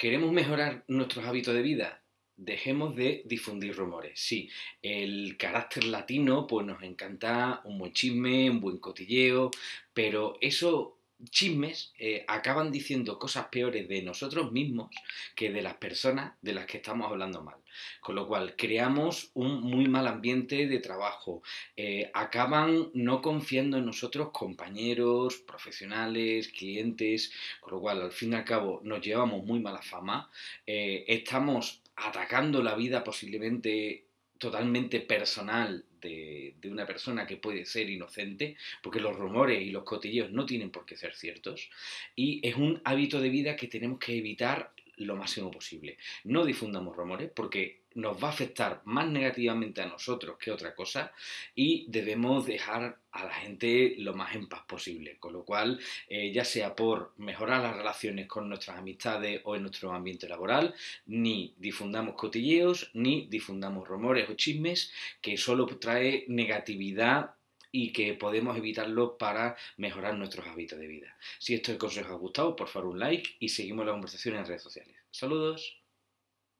¿Queremos mejorar nuestros hábitos de vida? Dejemos de difundir rumores. Sí, el carácter latino, pues nos encanta un buen chisme, un buen cotilleo, pero eso chismes eh, acaban diciendo cosas peores de nosotros mismos que de las personas de las que estamos hablando mal. Con lo cual, creamos un muy mal ambiente de trabajo. Eh, acaban no confiando en nosotros compañeros, profesionales, clientes, con lo cual, al fin y al cabo, nos llevamos muy mala fama. Eh, estamos atacando la vida posiblemente totalmente personal de, una persona que puede ser inocente, porque los rumores y los cotilleos no tienen por qué ser ciertos, y es un hábito de vida que tenemos que evitar lo máximo posible. No difundamos rumores porque nos va a afectar más negativamente a nosotros que otra cosa y debemos dejar a la gente lo más en paz posible. Con lo cual, eh, ya sea por mejorar las relaciones con nuestras amistades o en nuestro ambiente laboral, ni difundamos cotilleos, ni difundamos rumores o chismes que solo trae negatividad y que podemos evitarlo para mejorar nuestros hábitos de vida. Si este consejo os ha gustado, por favor un like y seguimos la conversación en redes sociales. Saludos.